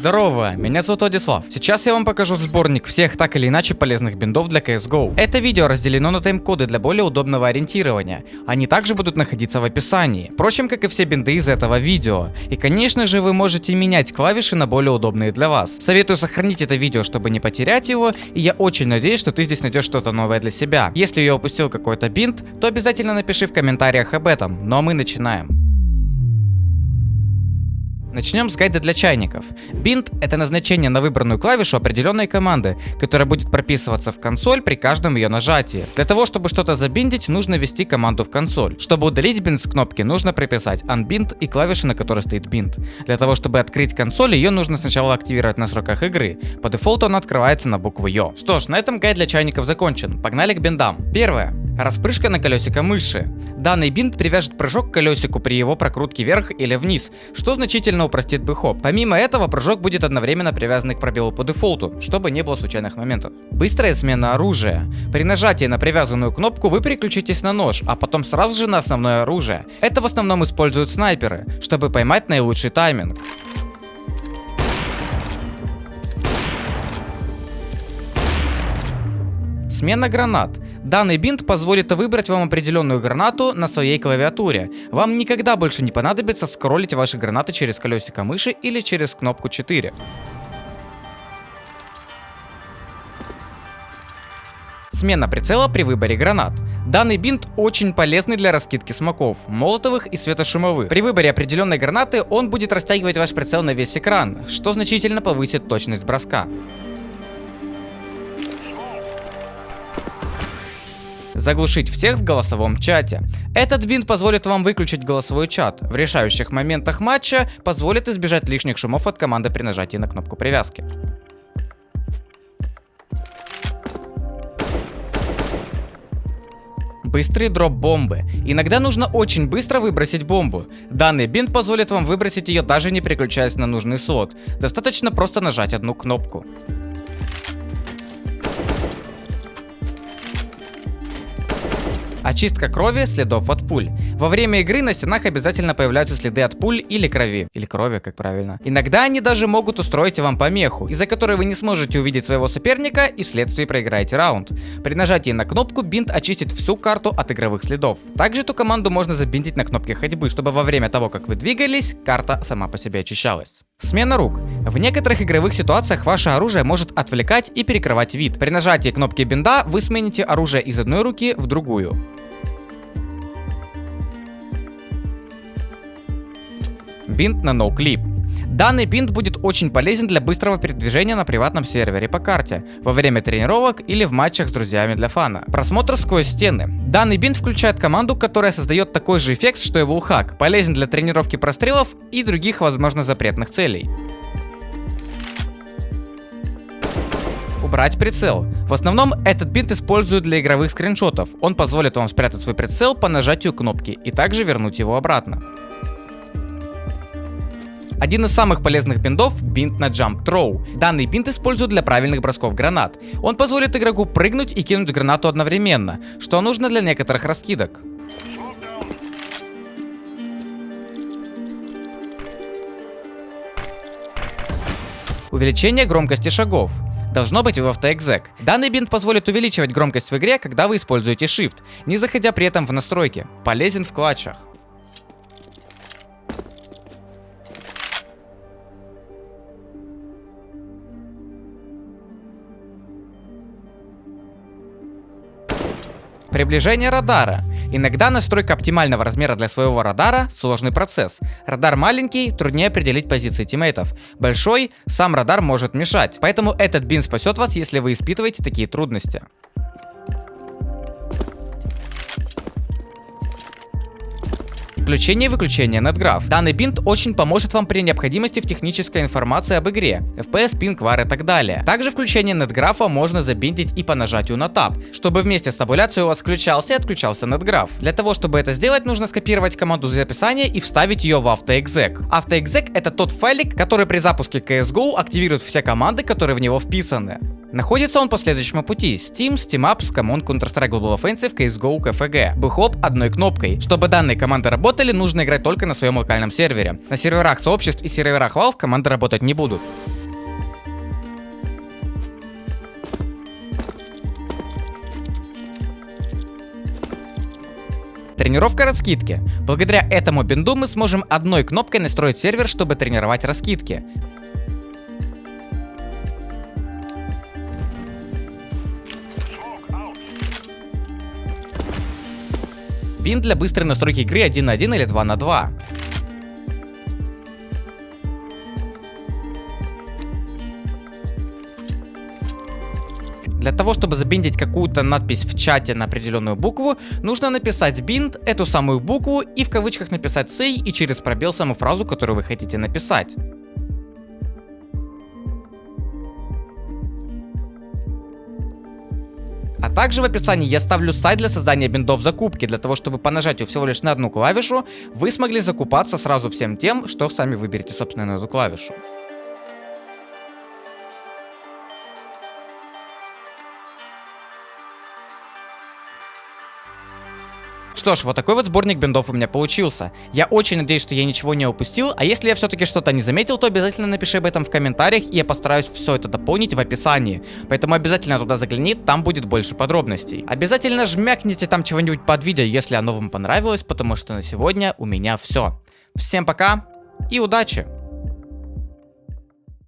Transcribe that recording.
Здорово, меня зовут Владислав. Сейчас я вам покажу сборник всех так или иначе полезных биндов для CSGO. Это видео разделено на тайм-коды для более удобного ориентирования. Они также будут находиться в описании. Впрочем, как и все бинды из этого видео. И конечно же вы можете менять клавиши на более удобные для вас. Советую сохранить это видео, чтобы не потерять его. И я очень надеюсь, что ты здесь найдешь что-то новое для себя. Если я упустил какой-то бинт, то обязательно напиши в комментариях об этом. Ну а мы начинаем. Начнем с гайда для чайников. Бинд — это назначение на выбранную клавишу определенной команды, которая будет прописываться в консоль при каждом ее нажатии. Для того, чтобы что-то забиндить, нужно ввести команду в консоль. Чтобы удалить бинд с кнопки, нужно прописать unbind и клавиши, на которой стоит бинд. Для того, чтобы открыть консоль, ее нужно сначала активировать на сроках игры. По дефолту она открывается на букву Ё. Что ж, на этом гайд для чайников закончен. Погнали к биндам. Первое. Распрыжка на колесико мыши. Данный бинт привяжет прыжок к колесику при его прокрутке вверх или вниз, что значительно упростит бэхоп. Помимо этого, прыжок будет одновременно привязан к пробелу по дефолту, чтобы не было случайных моментов. Быстрая смена оружия. При нажатии на привязанную кнопку вы переключитесь на нож, а потом сразу же на основное оружие. Это в основном используют снайперы, чтобы поймать наилучший тайминг. Смена гранат. Данный бинт позволит выбрать вам определенную гранату на своей клавиатуре. Вам никогда больше не понадобится скроллить ваши гранаты через колесико мыши или через кнопку 4. Смена прицела при выборе гранат. Данный бинт очень полезный для раскидки смоков, молотовых и светошумовых. При выборе определенной гранаты он будет растягивать ваш прицел на весь экран, что значительно повысит точность броска. Заглушить всех в голосовом чате. Этот бинт позволит вам выключить голосовой чат. В решающих моментах матча позволит избежать лишних шумов от команды при нажатии на кнопку привязки. Быстрый дроп бомбы. Иногда нужно очень быстро выбросить бомбу. Данный бинт позволит вам выбросить ее даже не переключаясь на нужный слот. Достаточно просто нажать одну кнопку. Очистка крови, следов от пуль. Во время игры на стенах обязательно появляются следы от пуль или крови. Или крови, как правильно. Иногда они даже могут устроить вам помеху, из-за которой вы не сможете увидеть своего соперника и вследствие проиграете раунд. При нажатии на кнопку бинт очистит всю карту от игровых следов. Также эту команду можно забинтить на кнопке ходьбы, чтобы во время того, как вы двигались, карта сама по себе очищалась. Смена рук. В некоторых игровых ситуациях ваше оружие может отвлекать и перекрывать вид. При нажатии кнопки бинда вы смените оружие из одной руки в другую. Бинт на NoClip. Данный бинт будет очень полезен для быстрого передвижения на приватном сервере по карте, во время тренировок или в матчах с друзьями для фана. Просмотр сквозь стены. Данный бинт включает команду, которая создает такой же эффект, что и вулхак, полезен для тренировки прострелов и других возможно запретных целей. Убрать прицел. В основном этот бинт используют для игровых скриншотов. Он позволит вам спрятать свой прицел по нажатию кнопки и также вернуть его обратно. Один из самых полезных бинтов – бинт на Jump Throw. Данный бинт используют для правильных бросков гранат. Он позволит игроку прыгнуть и кинуть гранату одновременно, что нужно для некоторых раскидок. Увеличение громкости шагов. Должно быть в AutoExec. Данный бинт позволит увеличивать громкость в игре, когда вы используете Shift, не заходя при этом в настройки. Полезен в клатчах. Приближение радара. Иногда настройка оптимального размера для своего радара – сложный процесс. Радар маленький, труднее определить позиции тиммейтов. Большой, сам радар может мешать. Поэтому этот бин спасет вас, если вы испытываете такие трудности. Включение и выключение NetGraph. Данный бинт очень поможет вам при необходимости в технической информации об игре, FPS, ping, var и так далее. Также включение NetGraph можно забиндить и по нажатию на Tab, чтобы вместе с табуляцией у вас включался и отключался NetGraph. Для того, чтобы это сделать, нужно скопировать команду из описания и вставить ее в AutoExec. AutoExec это тот файлик, который при запуске CSGO активирует все команды, которые в него вписаны. Находится он по следующему пути. Steam, SteamApps, Command, Counter-Strike Global Offensive, CSGO, KFG. Бэхоп одной кнопкой. Чтобы данные команды работали, нужно играть только на своем локальном сервере. На серверах сообществ и серверах Valve команды работать не будут. Тренировка раскидки. Благодаря этому бинду мы сможем одной кнопкой настроить сервер, чтобы тренировать раскидки. Бин для быстрой настройки игры 1 на 1 или 2 на 2. Для того, чтобы забиндить какую-то надпись в чате на определенную букву, нужно написать бинд, эту самую букву и в кавычках написать say и через пробел саму фразу, которую вы хотите написать. А также в описании я ставлю сайт для создания биндов закупки, для того, чтобы по нажатию всего лишь на одну клавишу вы смогли закупаться сразу всем тем, что сами выберете собственно на эту клавишу. Что ж, вот такой вот сборник биндов у меня получился. Я очень надеюсь, что я ничего не упустил, а если я все-таки что-то не заметил, то обязательно напиши об этом в комментариях, и я постараюсь все это дополнить в описании. Поэтому обязательно туда загляни, там будет больше подробностей. Обязательно жмякните там чего-нибудь под видео, если оно вам понравилось, потому что на сегодня у меня все. Всем пока и удачи!